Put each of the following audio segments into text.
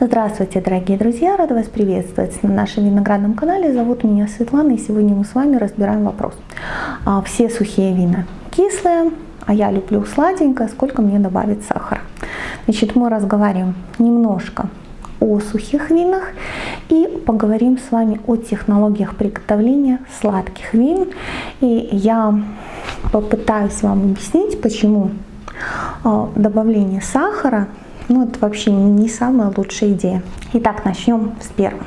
Здравствуйте, дорогие друзья! Рада вас приветствовать на нашем виноградном канале. Зовут меня Светлана, и сегодня мы с вами разбираем вопрос. А, все сухие вина кислые, а я люблю сладенькое, сколько мне добавить сахара? Значит, мы разговариваем немножко о сухих винах и поговорим с вами о технологиях приготовления сладких вин. И я попытаюсь вам объяснить, почему а, добавление сахара ну, это вообще не самая лучшая идея. Итак, начнем с первого.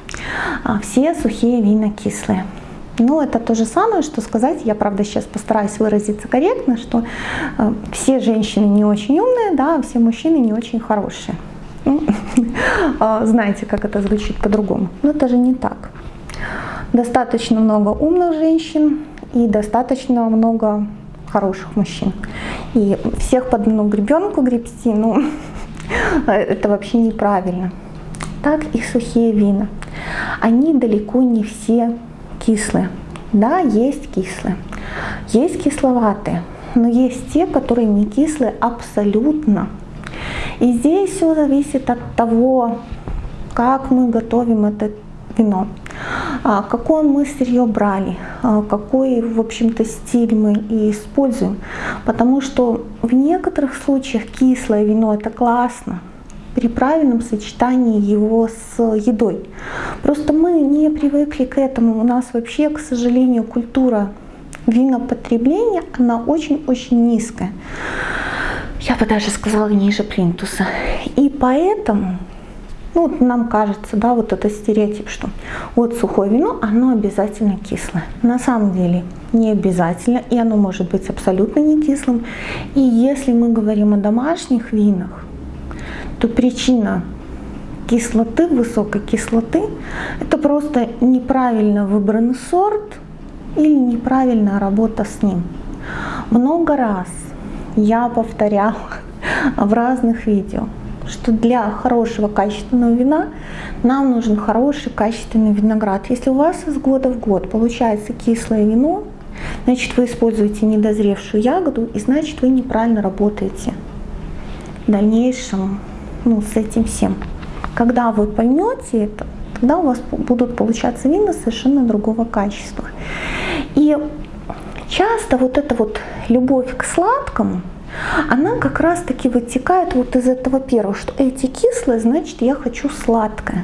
А, все сухие вина кислые. Ну, это то же самое, что сказать, я, правда, сейчас постараюсь выразиться корректно, что э, все женщины не очень умные, да, а все мужчины не очень хорошие. Ну, а, знаете, как это звучит по-другому. Но это же не так. Достаточно много умных женщин и достаточно много хороших мужчин. И всех под одну гребенку гребсти, ну, Это вообще неправильно. Так и сухие вина. Они далеко не все кислые. Да, есть кислые, есть кисловатые, но есть те, которые не кислые абсолютно. И здесь все зависит от того, как мы готовим это вино, а, какое мы сырье брали, а, какой, в общем-то, стиль мы используем. Потому что в некоторых случаях кислое вино это классно, при правильном сочетании его с едой. Просто мы не привыкли к этому. У нас вообще, к сожалению, культура винопотребления, она очень-очень низкая. Я бы даже сказала ниже плинтуса. И поэтому ну, нам кажется, да, вот это стереотип, что вот сухое вино, оно обязательно кислое. На самом деле не обязательно, и оно может быть абсолютно не кислым. И если мы говорим о домашних винах, то причина кислоты, высокой кислоты, это просто неправильно выбранный сорт или неправильная работа с ним. Много раз я повторяла в разных видео, что для хорошего качественного вина нам нужен хороший качественный виноград. Если у вас из года в год получается кислое вино, значит вы используете недозревшую ягоду, и значит вы неправильно работаете в дальнейшем ну, с этим всем. Когда вы поймете это, тогда у вас будут получаться вина совершенно другого качества. И часто вот эта вот любовь к сладкому – она как раз-таки вытекает вот из этого первого, что эти кислые, значит, я хочу сладкое.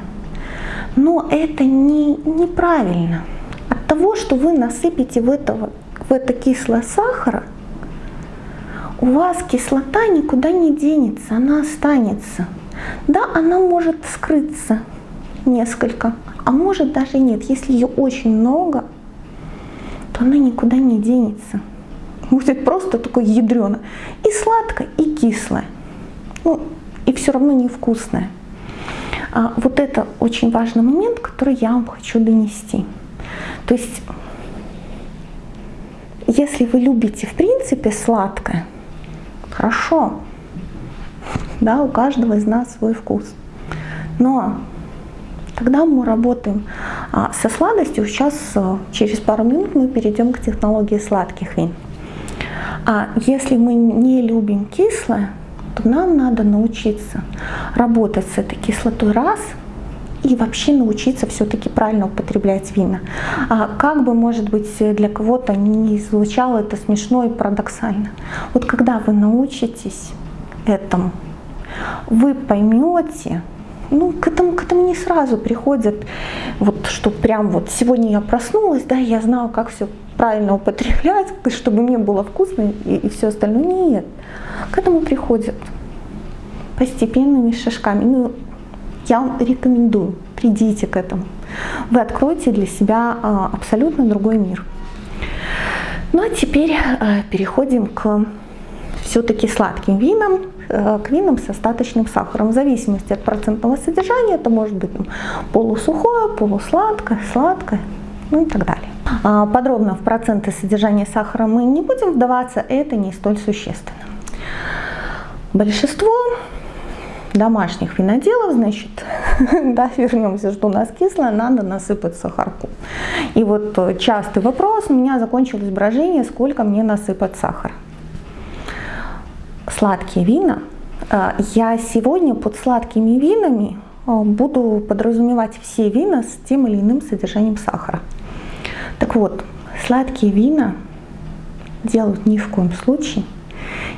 Но это не, неправильно. От того, что вы насыпите в, этого, в это кислое сахара, у вас кислота никуда не денется, она останется. Да, она может скрыться несколько, а может даже нет. Если ее очень много, то она никуда не денется будет просто такое ядрено. И сладкое, и кислое. Ну, и все равно невкусное. А вот это очень важный момент, который я вам хочу донести. То есть, если вы любите в принципе сладкое, хорошо, да, у каждого из нас свой вкус. Но тогда мы работаем а, со сладостью. Сейчас а, через пару минут мы перейдем к технологии сладких вин. А если мы не любим кислое, то нам надо научиться работать с этой кислотой раз и вообще научиться все-таки правильно употреблять вина. А как бы, может быть, для кого-то не звучало это смешно и парадоксально. Вот когда вы научитесь этому, вы поймете, ну, к этому, к этому не сразу приходят, вот, что прям вот сегодня я проснулась, да, я знала, как все правильно употреблять, чтобы мне было вкусно и, и все остальное. Нет. К этому приходят постепенными шажками. Ну, я вам рекомендую, придите к этому. Вы откроете для себя а, абсолютно другой мир. Ну а теперь а, переходим к все-таки сладким винам, к винам с остаточным сахаром. В зависимости от процентного содержания это может быть там, полусухое, полусладкое, сладкое, ну и так далее. А, подробно в проценты содержания сахара мы не будем вдаваться, это не столь существенно. Большинство домашних виноделов, значит, да, вернемся, что у нас кислое, надо насыпать сахарку. И вот э, частый вопрос у меня закончилось брожение, сколько мне насыпать сахара. Сладкие вина. Э, я сегодня под сладкими винами буду подразумевать все вина с тем или иным содержанием сахара. Так вот, сладкие вина делают ни в коем случае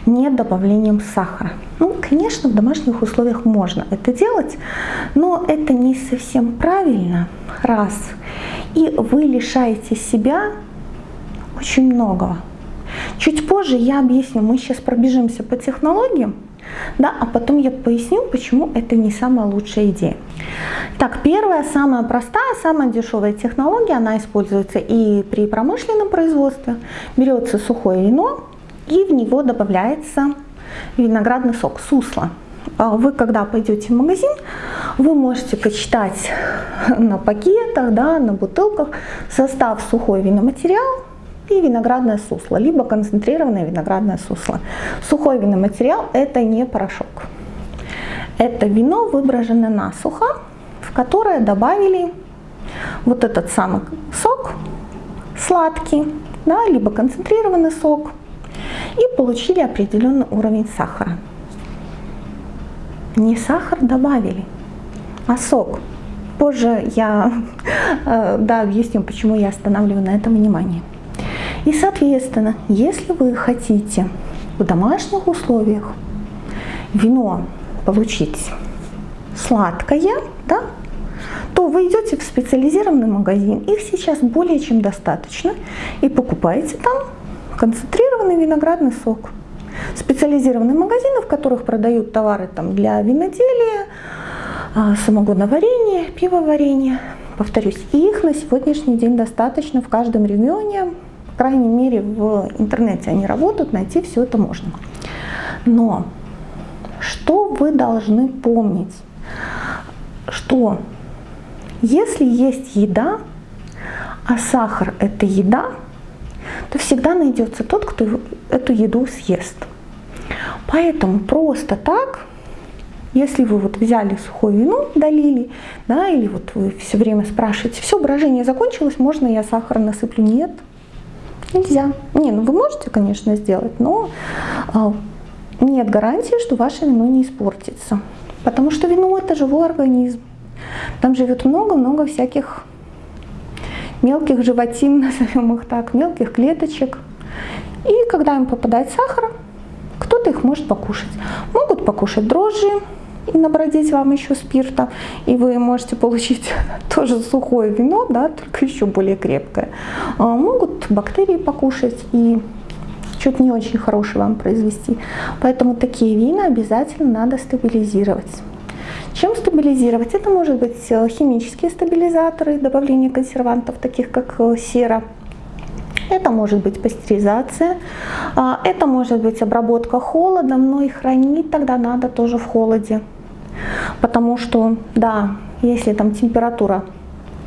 не добавлением сахара. Ну, конечно, в домашних условиях можно это делать, но это не совсем правильно, раз. И вы лишаете себя очень многого. Чуть позже я объясню, мы сейчас пробежимся по технологиям, да, а потом я поясню, почему это не самая лучшая идея. Так, первая, самая простая, самая дешевая технология, она используется и при промышленном производстве. Берется сухое вино и в него добавляется виноградный сок, сусло. А вы, когда пойдете в магазин, вы можете почитать на пакетах, да, на бутылках состав сухой виноматериал, и виноградное сусло, либо концентрированное виноградное сусло. Сухой виноматериал – это не порошок. Это вино, выброженное насухо, в которое добавили вот этот самый сок, сладкий, да, либо концентрированный сок, и получили определенный уровень сахара. Не сахар добавили, а сок. Позже я э, да, объясню, почему я останавливаю на этом внимание. И, соответственно, если вы хотите в домашних условиях вино получить сладкое, да, то вы идете в специализированный магазин, их сейчас более чем достаточно, и покупаете там концентрированный виноградный сок. Специализированные магазины, в которых продают товары там, для виноделия, а, самогоноварения, пивоварения. Повторюсь, их на сегодняшний день достаточно в каждом регионе, крайней мере, в интернете они работают, найти все это можно. Но что вы должны помнить? Что если есть еда, а сахар это еда, то всегда найдется тот, кто эту еду съест. Поэтому просто так, если вы вот взяли сухое вино, долили, да, или вот вы все время спрашиваете, все, брожение закончилось, можно я сахар насыплю? Нет, Нельзя. Не, ну вы можете, конечно, сделать, но а, нет гарантии, что ваше вино не испортится. Потому что вино это живой организм. Там живет много-много всяких мелких животин, назовем их так, мелких клеточек. И когда им попадает сахар, кто-то их может покушать. Могут покушать дрожжи, и набродить вам еще спирта, и вы можете получить тоже сухое вино, да, только еще более крепкое. А, могут бактерии покушать и что-то не очень хорошее вам произвести. Поэтому такие вина обязательно надо стабилизировать. Чем стабилизировать? Это может быть э, химические стабилизаторы, добавление консервантов, таких как э, сера, это может быть пастеризация, а, это может быть обработка холодом, но и хранить тогда надо тоже в холоде. Потому что, да, если там температура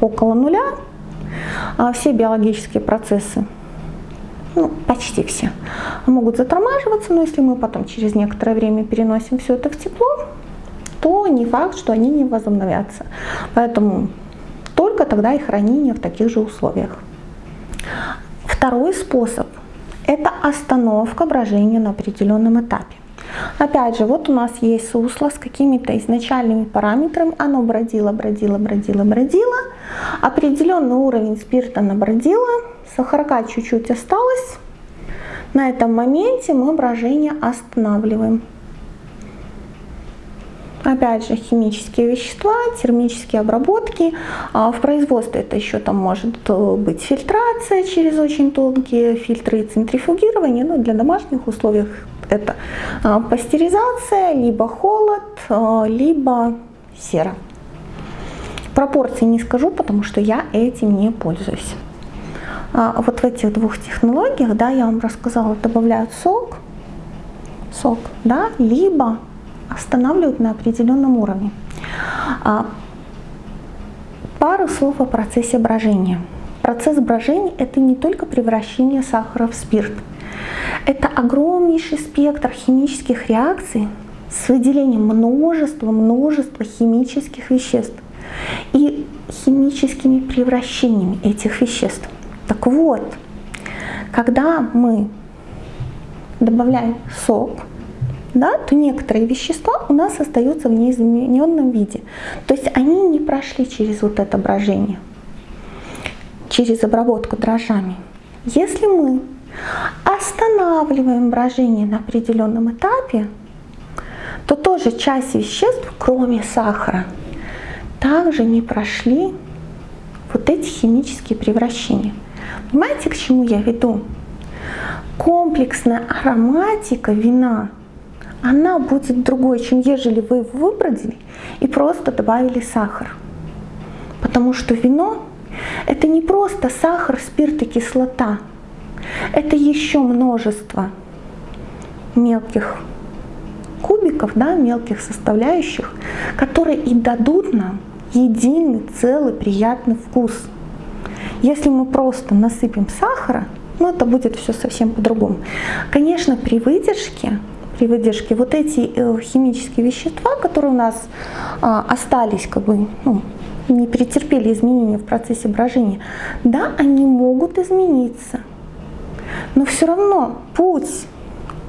около нуля, а все биологические процессы, ну, почти все, могут затормаживаться, но если мы потом через некоторое время переносим все это в тепло, то не факт, что они не возобновятся. Поэтому только тогда и хранение в таких же условиях. Второй способ – это остановка брожения на определенном этапе. Опять же, вот у нас есть сусло с какими-то изначальными параметрами. Оно бродило, бродило, бродило, бродило. Определенный уровень спирта набродило. Сахарка чуть-чуть осталось. На этом моменте мы брожение останавливаем. Опять же, химические вещества, термические обработки. А в производстве это еще там может э, быть фильтрация через очень тонкие фильтры и центрифугирование. Но для домашних условий это а, пастеризация, либо холод, а, либо сера. Пропорции не скажу, потому что я этим не пользуюсь. А, вот в этих двух технологиях, да, я вам рассказала, добавляют сок, сок, да, либо останавливают на определенном уровне. Пару слов о процессе брожения. Процесс брожения – это не только превращение сахара в спирт – это огромнейший спектр химических реакций с выделением множества, множества химических веществ и химическими превращениями этих веществ. Так вот, когда мы добавляем сок, да, то некоторые вещества у нас остаются в неизмененном виде. То есть они не прошли через вот это брожение, через обработку дрожжами. Если мы останавливаем брожение на определенном этапе, то тоже часть веществ, кроме сахара, также не прошли вот эти химические превращения. Понимаете, к чему я веду? Комплексная ароматика вина, она будет другой, чем ежели вы его выбродили и просто добавили сахар. Потому что вино – это не просто сахар, спирт и кислота. Это еще множество мелких кубиков, да, мелких составляющих, которые и дадут нам единый, целый, приятный вкус. Если мы просто насыпем сахара, ну это будет все совсем по-другому. Конечно, при выдержке, при выдержке вот эти э, химические вещества, которые у нас а, остались, как бы, ну, не претерпели изменения в процессе брожения, да, они могут измениться. Но все равно путь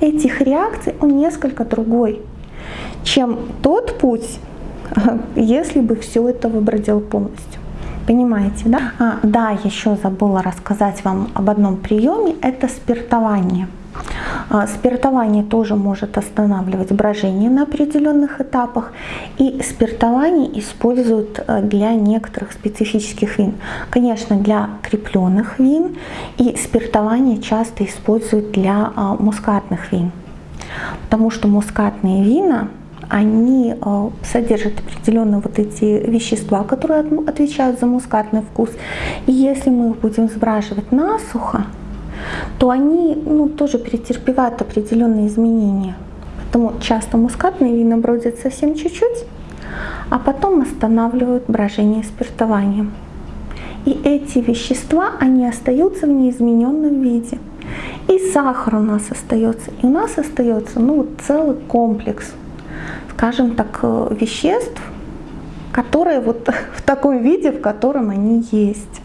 этих реакций, он несколько другой, чем тот путь, если бы все это выбродил полностью. Понимаете, да? А, да, еще забыла рассказать вам об одном приеме, это спиртование. А, спиртование тоже может останавливать брожение на определенных этапах. И спиртование используют э, для некоторых специфических вин. Конечно, для крепленных вин. И спиртование часто используют для а, мускатных вин. Потому что мускатные вина они э, содержат определенные вот эти вещества, которые отвечают за мускатный вкус. И если мы их будем сбраживать насухо, то они ну, тоже претерпевают определенные изменения. Поэтому часто мускатные вина бродят совсем чуть-чуть, а потом останавливают брожение спиртованием. И эти вещества, они остаются в неизмененном виде. И сахар у нас остается. И у нас остается ну, целый комплекс, скажем так, э, веществ, которые вот в таком виде, в котором они есть.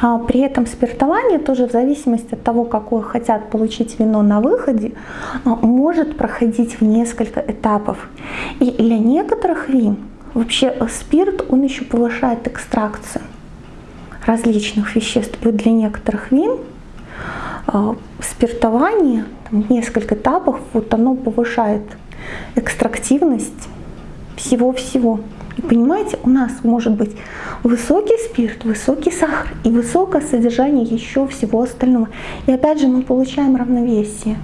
А при этом спиртование тоже в зависимости от того, какое хотят получить вино на выходе, а, может проходить в несколько этапов. И для некоторых вин вообще спирт, он еще повышает экстракцию различных веществ. И для некоторых вин а, спиртование, там, несколько этапов, вот оно повышает экстрактивность всего-всего. И понимаете, у нас может быть высокий спирт, высокий сахар и высокое содержание еще всего остального. И опять же мы получаем равновесие,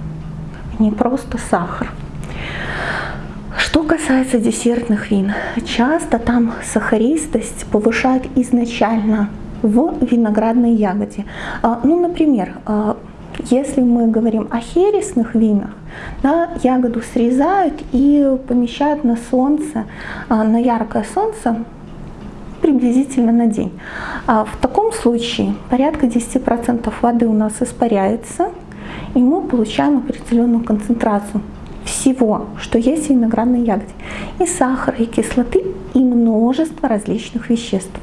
а не просто сахар. Что касается десертных вин, часто там сахаристость повышает изначально в виноградной ягоде. А, ну, например, а, если мы говорим о хересных винах, да, ягоду срезают и помещают на солнце, а, на яркое солнце приблизительно на день. А в таком случае порядка 10% воды у нас испаряется, и мы получаем определенную концентрацию всего, что есть в виноградной ягоде. И сахара, и кислоты, и множество различных веществ.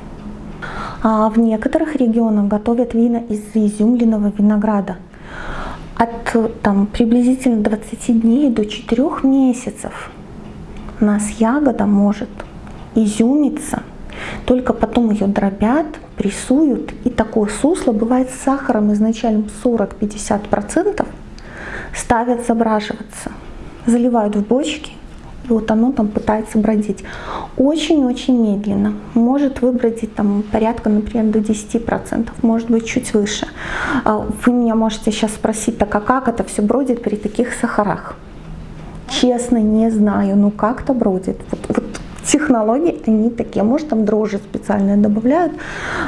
А в некоторых регионах готовят вина из изюмленного винограда – от там, приблизительно 20 дней до 4 месяцев у нас ягода может изюмиться, только потом ее дробят, прессуют, и такое сусло бывает с сахаром изначально 40-50%, ставят забраживаться, заливают в бочки, и вот оно там пытается бродить. Очень-очень медленно. Может выбродить там порядка, например, до 10%, может быть чуть выше. А вы меня можете сейчас спросить, так а как это все бродит при таких сахарах? Честно, не знаю, но как-то бродит. Вот, вот технологии они такие, может там дрожжи специальные добавляют,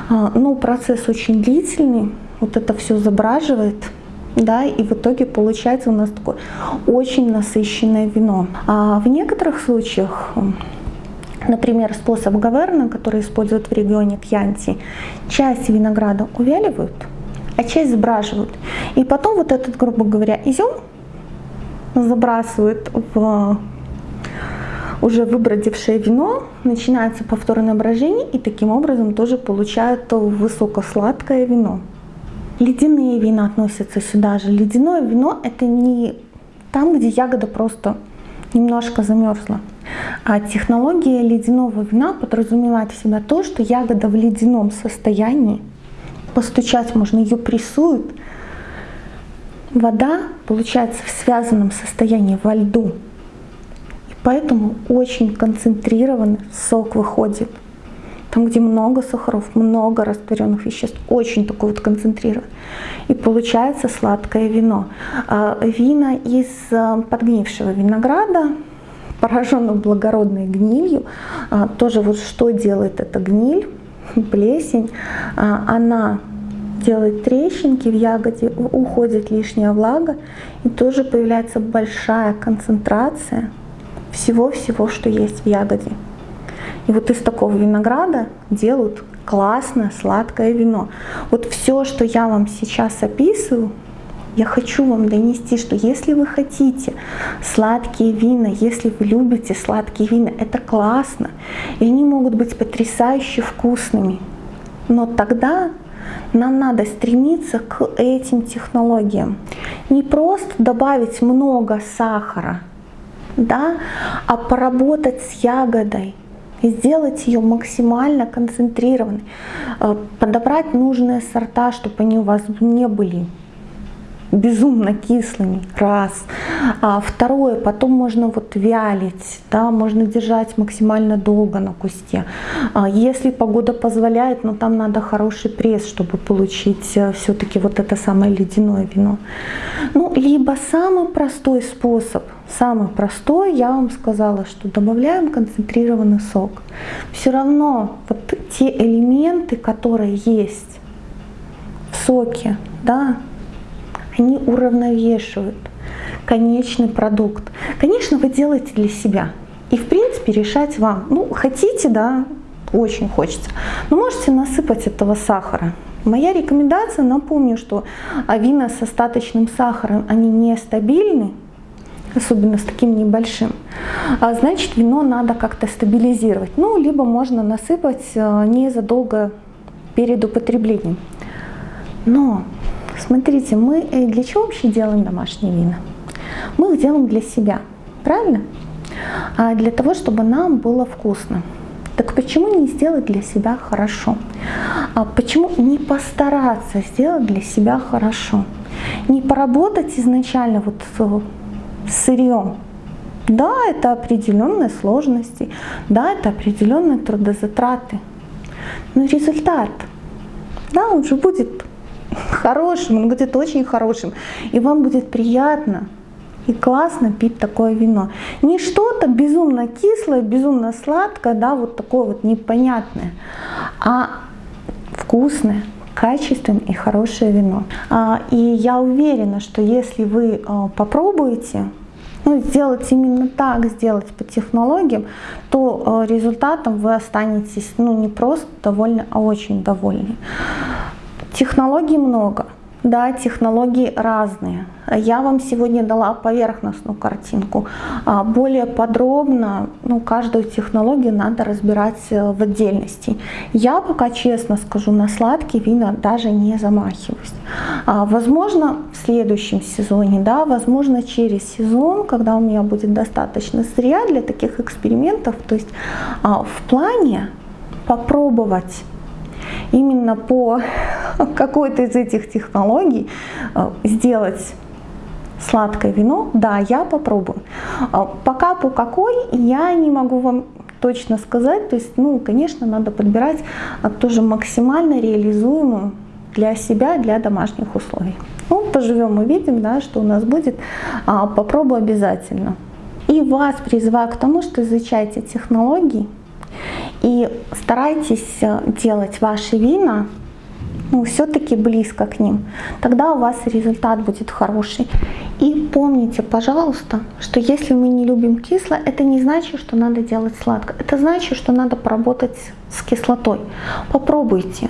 а, но процесс очень длительный, вот это все забраживает, да, и в итоге получается у нас такое очень насыщенное вино. А в некоторых случаях Например, способ Гаверна, который используют в регионе Кьянти, часть винограда увяливают, а часть сбраживают. И потом вот этот, грубо говоря, изюм забрасывают в уже выбродившее вино, начинается повторное брожение, и таким образом тоже получают высокосладкое вино. Ледяные вина относятся сюда же. Ледяное вино это не там, где ягода просто немножко замерзла. А технология ледяного вина подразумевает в себя то, что ягода в ледяном состоянии, постучать можно, ее прессуют, вода получается в связанном состоянии во льду. И поэтому очень концентрированный сок выходит. Там, где много сахаров, много растворенных веществ, очень такой вот концентрированный. И получается сладкое вино. А, вина из а, подгнившего винограда, пораженного благородной гнилью, а, тоже вот что делает эта гниль, плесень, она делает трещинки в ягоде, уходит лишняя влага, и тоже появляется большая концентрация всего-всего, что есть в ягоде. И вот из такого винограда делают классное сладкое вино. Вот все, что я вам сейчас описываю, я хочу вам донести, что если вы хотите сладкие вина, если вы любите сладкие вина, это классно. И они могут быть потрясающе вкусными. Но тогда нам надо стремиться к этим технологиям. Не просто добавить много сахара, да, а поработать с ягодой, и сделать ее максимально концентрированной, э, подобрать нужные сорта, чтобы они у вас не были безумно кислыми, раз. А второе, потом можно вот вялить, да, можно держать максимально долго на кусте. А если погода позволяет, но там надо хороший пресс, чтобы получить э, все-таки вот это самое ледяное вино. Ну, либо самый простой способ, самый простой, я вам сказала, что добавляем концентрированный сок. Все равно вот те элементы, которые есть в соке, да, они уравновешивают конечный продукт. Конечно, вы делаете для себя. И в принципе решать вам. Ну, хотите, да, очень хочется. Но можете насыпать этого сахара. Моя рекомендация, напомню, что вина с остаточным сахаром, они нестабильны, особенно с таким небольшим, а значит вино надо как-то стабилизировать. Ну, либо можно насыпать э, незадолго перед употреблением. Но Смотрите, мы э, для чего вообще делаем домашние вина? Мы их делаем для себя, правильно? А для того, чтобы нам было вкусно. Так почему не сделать для себя хорошо? А почему не постараться сделать для себя хорошо? Не поработать изначально вот с сырьем. Да, это определенные сложности, да, это определенные трудозатраты. Но результат, да, он же будет хорошим, он будет очень хорошим. И вам будет приятно и классно пить такое вино. Не что-то безумно кислое, безумно сладкое, да, вот такое вот непонятное, а вкусное, качественное и хорошее вино. А, и я уверена, что если вы а, попробуете ну, сделать именно так, сделать по технологиям, то а, результатом вы останетесь ну, не просто довольны, а очень довольны. Технологий много. Да, технологии разные. Я вам сегодня дала поверхностную картинку. А более подробно ну, каждую технологию надо разбирать э, в отдельности. Я пока честно скажу, на сладкие вина даже не замахиваюсь. А, возможно, в следующем сезоне, да, возможно, через сезон, когда у меня будет достаточно сырья для таких экспериментов, то есть а, в плане попробовать именно по какой-то из этих технологий э, сделать сладкое вино, да, я попробую. А пока по какой, я не могу вам точно сказать. То есть, ну, конечно, надо подбирать а, тоже максимально реализуемую для себя, для домашних условий. Ну, поживем, увидим, да, что у нас будет. А, попробую обязательно. И вас призываю к тому, что изучайте технологии, и старайтесь э, делать ваши вина ну, все-таки близко к ним. Тогда у вас результат будет хороший. И помните, пожалуйста, что если мы не любим кислое, это не значит, что надо делать сладко. Это значит, что надо поработать с кислотой. Попробуйте.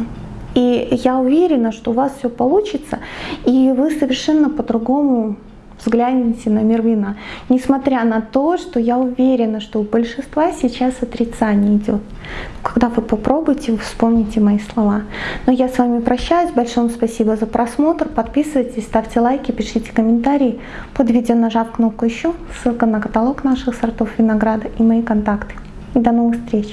И я уверена, что у вас все получится, и вы совершенно по-другому взгляните на мир вина. Несмотря на то, что я уверена, что у большинства сейчас отрицание идет. Когда вы попробуете, вы вспомните мои слова. Но я с вами прощаюсь. Большое спасибо за просмотр. Подписывайтесь, ставьте лайки, пишите комментарии. Под видео нажав кнопку «Еще», ссылка на каталог наших сортов винограда и мои контакты. И до новых встреч!